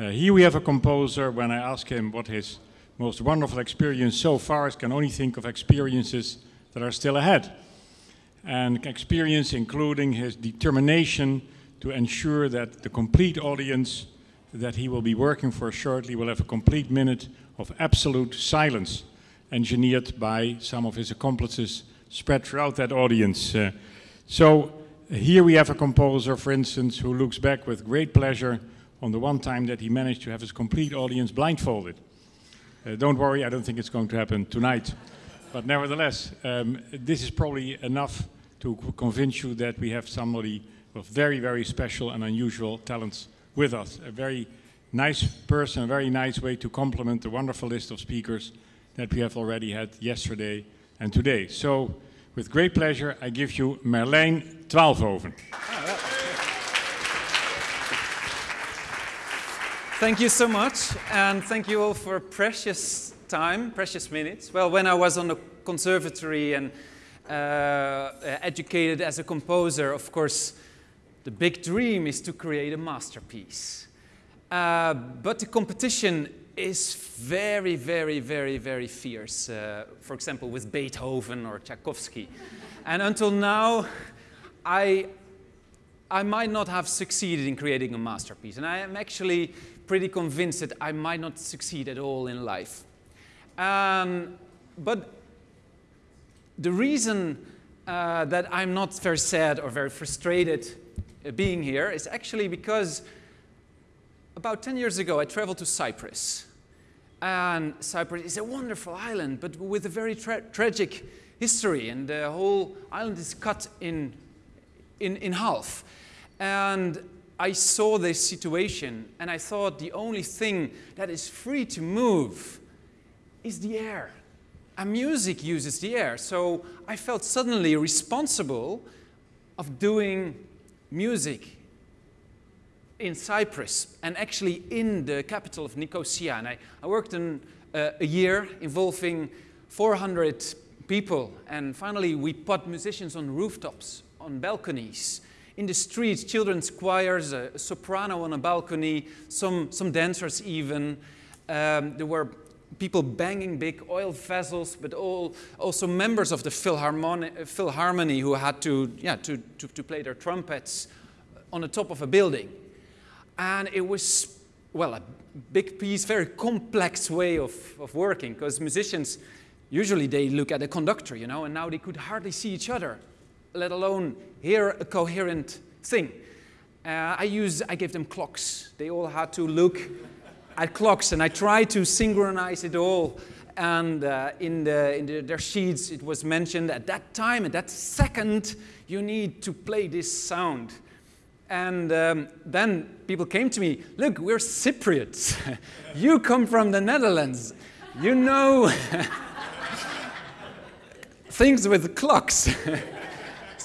Uh, here we have a composer, when I ask him what his most wonderful experience so far is, can only think of experiences that are still ahead. And experience including his determination to ensure that the complete audience that he will be working for shortly will have a complete minute of absolute silence engineered by some of his accomplices spread throughout that audience. Uh, so here we have a composer, for instance, who looks back with great pleasure on the one time that he managed to have his complete audience blindfolded. Uh, don't worry, I don't think it's going to happen tonight. But nevertheless, um, this is probably enough to convince you that we have somebody with very, very special and unusual talents with us. A very nice person, a very nice way to complement the wonderful list of speakers that we have already had yesterday and today. So, with great pleasure, I give you Merlijn Twaalfhoven. Thank you so much, and thank you all for precious time, precious minutes. Well, when I was on the conservatory and uh, educated as a composer, of course, the big dream is to create a masterpiece. Uh, but the competition is very, very, very, very fierce. Uh, for example, with Beethoven or Tchaikovsky. and until now, I, I might not have succeeded in creating a masterpiece. And I am actually pretty convinced that I might not succeed at all in life. Um, but the reason uh, that I'm not very sad or very frustrated uh, being here is actually because about 10 years ago I traveled to Cyprus. And Cyprus is a wonderful island, but with a very tra tragic history. And the whole island is cut in, in, in half. And I saw this situation and I thought the only thing that is free to move is the air. And music uses the air. So I felt suddenly responsible of doing music in Cyprus and actually in the capital of Nicosia. And I, I worked in uh, a year involving 400 people. And finally, we put musicians on rooftops, on balconies in the streets, children's choirs, a soprano on a balcony, some, some dancers even. Um, there were people banging big oil vessels, but all, also members of the Philharmoni Philharmony who had to, yeah, to, to, to play their trumpets on the top of a building. And it was, well, a big piece, very complex way of, of working, because musicians, usually they look at the conductor, you know, and now they could hardly see each other let alone hear a coherent thing. Uh, I use, I gave them clocks. They all had to look at clocks, and I tried to synchronize it all. And uh, in, the, in the, their sheets, it was mentioned at that time, at that second, you need to play this sound. And um, then people came to me, look, we're Cypriots. you come from the Netherlands. You know things with clocks.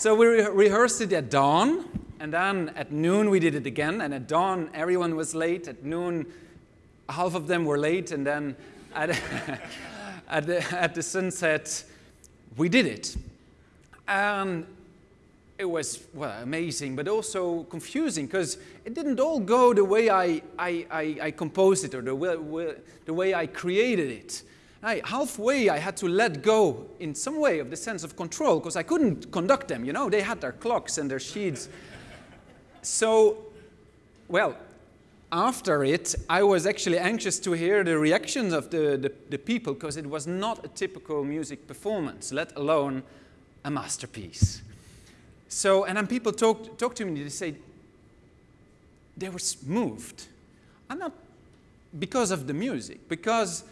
So we re rehearsed it at dawn, and then at noon we did it again, and at dawn everyone was late, at noon half of them were late, and then at, at, the, at the sunset we did it. And it was well, amazing, but also confusing because it didn't all go the way I, I, I, I composed it or the way, the way I created it. I, halfway I had to let go in some way of the sense of control because I couldn't conduct them, you know, they had their clocks and their sheets. so, well, after it, I was actually anxious to hear the reactions of the, the, the people because it was not a typical music performance, let alone a masterpiece. So, and then people talk, talk to me, they say, they were moved. I'm not because of the music, because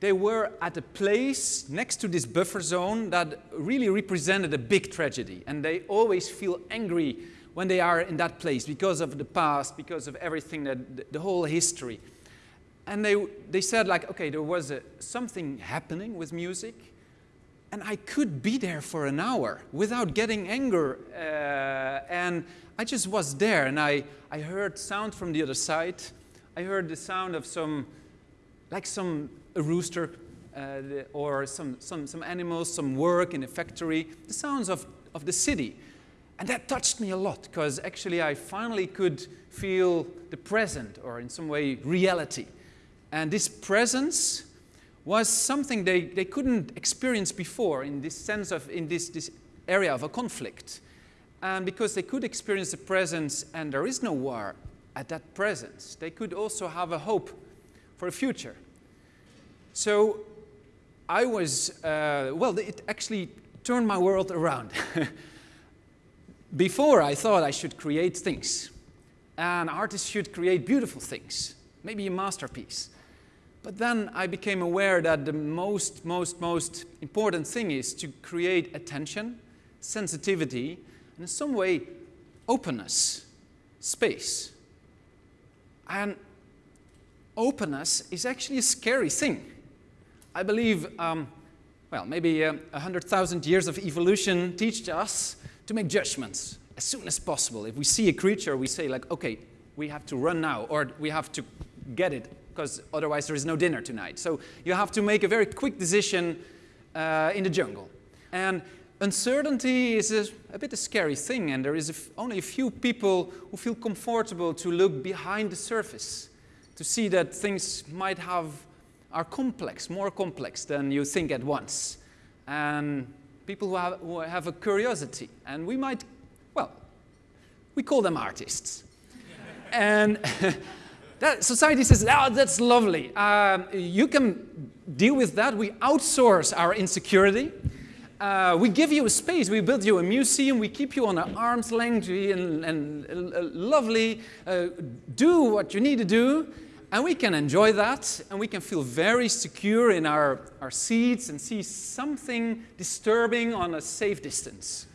they were at a place next to this buffer zone that really represented a big tragedy. And they always feel angry when they are in that place because of the past, because of everything, that the whole history. And they, they said like, okay, there was a, something happening with music, and I could be there for an hour without getting anger. Uh, and I just was there, and I, I heard sound from the other side. I heard the sound of some, like some a rooster uh, or some, some, some animals, some work in a factory, the sounds of, of the city. And that touched me a lot because actually I finally could feel the present or in some way reality. And this presence was something they, they couldn't experience before in this sense of, in this, this area of a conflict. And because they could experience the presence and there is no war at that presence, they could also have a hope for a future. So I was, uh, well, it actually turned my world around. Before I thought I should create things. An artist should create beautiful things, maybe a masterpiece. But then I became aware that the most, most, most important thing is to create attention, sensitivity, and in some way, openness, space. And openness is actually a scary thing. I believe, um, well, maybe uh, 100,000 years of evolution teach us to make judgments as soon as possible. If we see a creature, we say like, okay, we have to run now, or we have to get it because otherwise there is no dinner tonight. So you have to make a very quick decision uh, in the jungle. And uncertainty is a, a, bit a scary thing, and there is only a few people who feel comfortable to look behind the surface, to see that things might have, are complex, more complex than you think at once. And people who have, who have a curiosity, and we might, well, we call them artists. and That society says, oh, that's lovely. Um, you can deal with that. We outsource our insecurity. Uh, we give you a space. We build you a museum. We keep you on an arm's length and, and uh, lovely. Uh, do what you need to do. And we can enjoy that. And we can feel very secure in our, our seats and see something disturbing on a safe distance.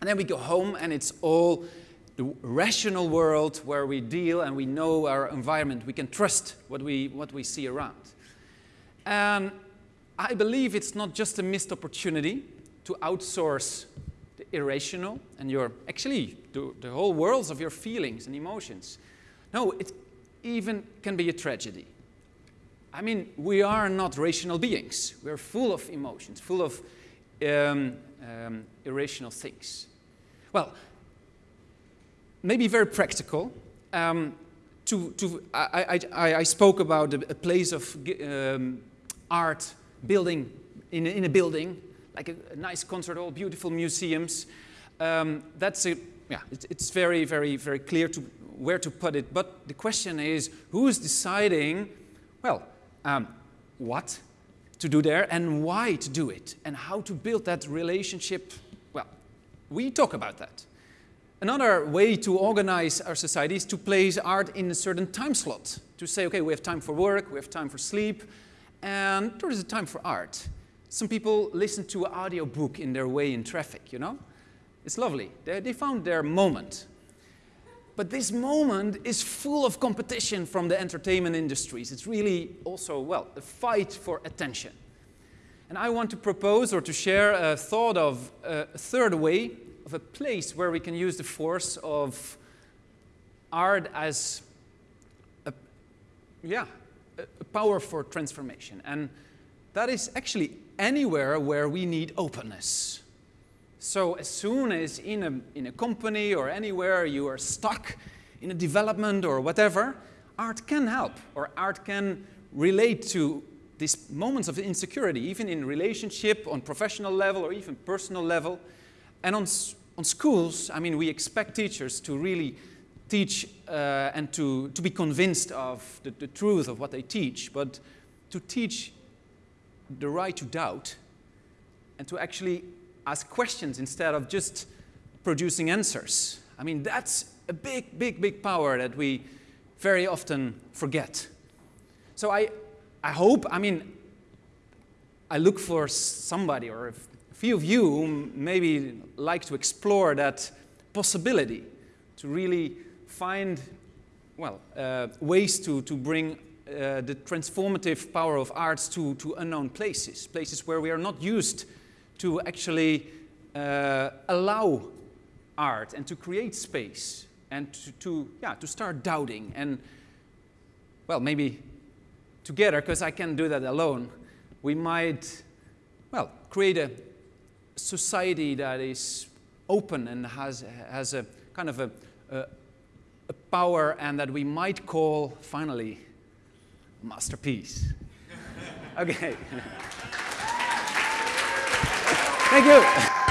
And then we go home and it's all the rational world where we deal and we know our environment. We can trust what we, what we see around. And I believe it's not just a missed opportunity to outsource the irrational and your, actually, the, the whole worlds of your feelings and emotions. No, it even can be a tragedy. I mean, we are not rational beings. We're full of emotions, full of um, um, irrational things. Well, maybe very practical. Um, to, to, I, I, I, spoke about a, place of um, art building in, in a building, like a, a nice concert hall, beautiful museums. Um, that's a, yeah, it, it's very, very, very clear to where to put it. But the question is, who is deciding, well, um, what to do there and why to do it and how to build that relationship? Well, we talk about that. Another way to organize our society is to place art in a certain time slot. To say, okay, we have time for work, we have time for sleep, and there is a time for art. Some people listen to an audio book in their way in traffic, you know? It's lovely. They, they found their moment. But this moment is full of competition from the entertainment industries. It's really also, well, a fight for attention. And I want to propose or to share a thought of uh, a third way of a place where we can use the force of art as a, yeah, a power for transformation. And that is actually anywhere where we need openness. So as soon as in a, in a company or anywhere you are stuck in a development or whatever, art can help or art can relate to these moments of insecurity, even in relationship, on professional level or even personal level. And on, on schools, I mean, we expect teachers to really teach uh, and to, to be convinced of the, the truth of what they teach, but to teach the right to doubt and to actually ask questions instead of just producing answers. I mean, that's a big, big, big power that we very often forget. So I, I hope, I mean, I look for somebody or a few of you who maybe like to explore that possibility to really find, well, uh, ways to, to bring uh, the transformative power of arts to, to unknown places, places where we are not used to actually uh, allow art and to create space and to, to, yeah, to start doubting and, well, maybe together, because I can't do that alone, we might, well, create a, society that is open and has, has a kind of a, a, a power and that we might call finally a masterpiece. okay. Thank you.